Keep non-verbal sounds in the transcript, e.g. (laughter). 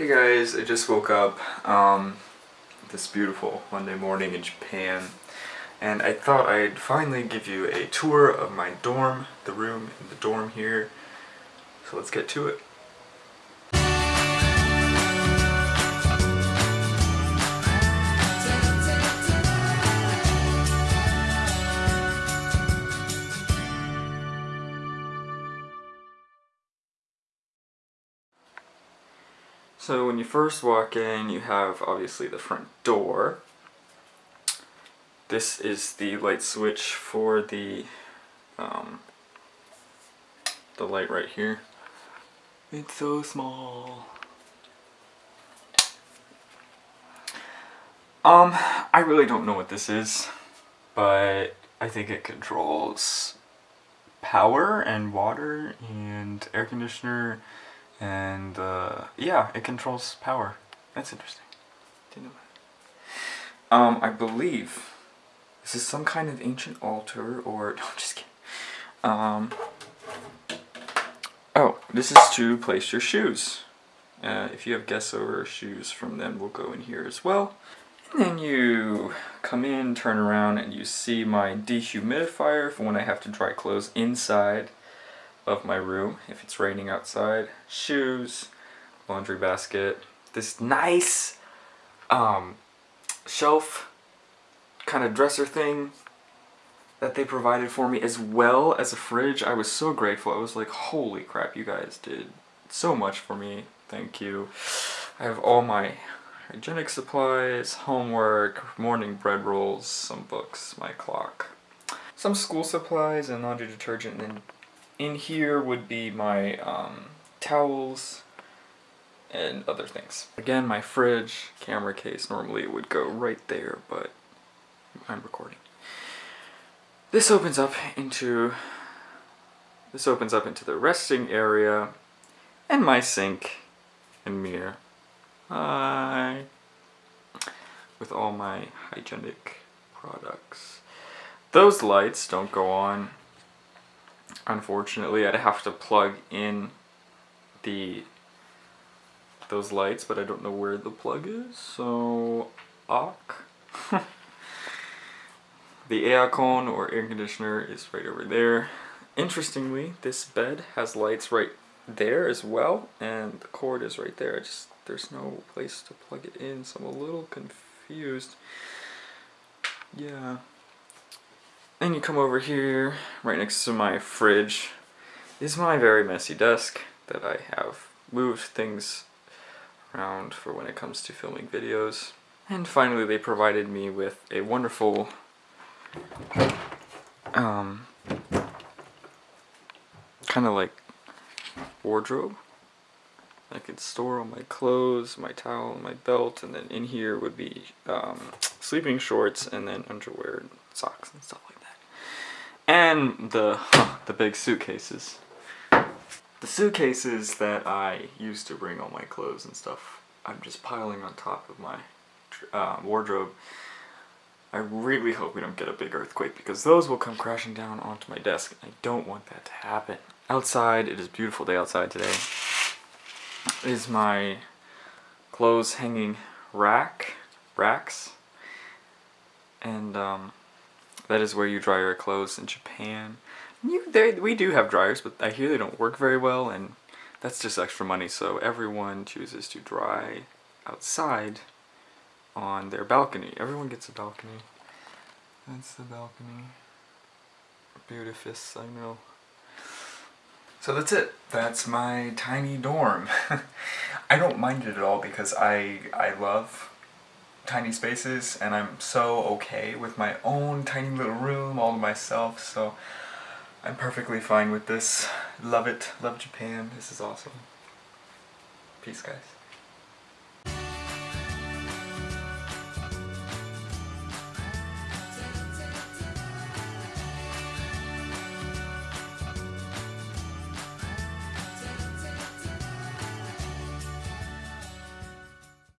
Hey guys, I just woke up um, this beautiful Monday morning in Japan and I thought I'd finally give you a tour of my dorm, the room in the dorm here. So let's get to it. So when you first walk in, you have obviously the front door. This is the light switch for the um, the light right here. It's so small. Um, I really don't know what this is, but I think it controls power and water and air conditioner and uh, yeah, it controls power. That's interesting. Didn't know. Um, I believe this is some kind of ancient altar, or (laughs) no, just kidding. Um, oh, this is to place your shoes. Uh, if you have guests over, shoes from them will go in here as well. And then you come in, turn around, and you see my dehumidifier for when I have to dry clothes inside of my room if it's raining outside. Shoes, laundry basket, this nice um, shelf kind of dresser thing that they provided for me as well as a fridge. I was so grateful. I was like, holy crap, you guys did so much for me. Thank you. I have all my hygienic supplies, homework, morning bread rolls, some books, my clock, some school supplies and laundry detergent and in here would be my um, towels and other things. Again, my fridge, camera case, normally it would go right there, but I'm recording. This opens up into this opens up into the resting area and my sink and mirror. Hi. With all my hygienic products. Those lights don't go on unfortunately I'd have to plug in the those lights but I don't know where the plug is so AUK (laughs) the aircon or air conditioner is right over there. Interestingly this bed has lights right there as well and the cord is right there. I just there's no place to plug it in so I'm a little confused. Yeah then you come over here, right next to my fridge, is my very messy desk that I have moved things around for when it comes to filming videos. And finally they provided me with a wonderful um, kind of like wardrobe. I could store all my clothes, my towel, my belt, and then in here would be um, sleeping shorts and then underwear and socks and stuff like that. And the, (laughs) the big suitcases. The suitcases that I used to bring all my clothes and stuff, I'm just piling on top of my uh, wardrobe. I really hope we don't get a big earthquake because those will come crashing down onto my desk. I don't want that to happen. Outside, it is a beautiful day outside today. Is my clothes hanging rack, racks, and um, that is where you dry your clothes in Japan. You, they, we do have dryers, but I hear they don't work very well, and that's just extra money, so everyone chooses to dry outside on their balcony. Everyone gets a balcony. That's the balcony. Beautifus, I know. So that's it. That's my tiny dorm. (laughs) I don't mind it at all because I I love tiny spaces and I'm so okay with my own tiny little room all to myself so I'm perfectly fine with this. Love it. Love Japan. This is awesome. Peace guys.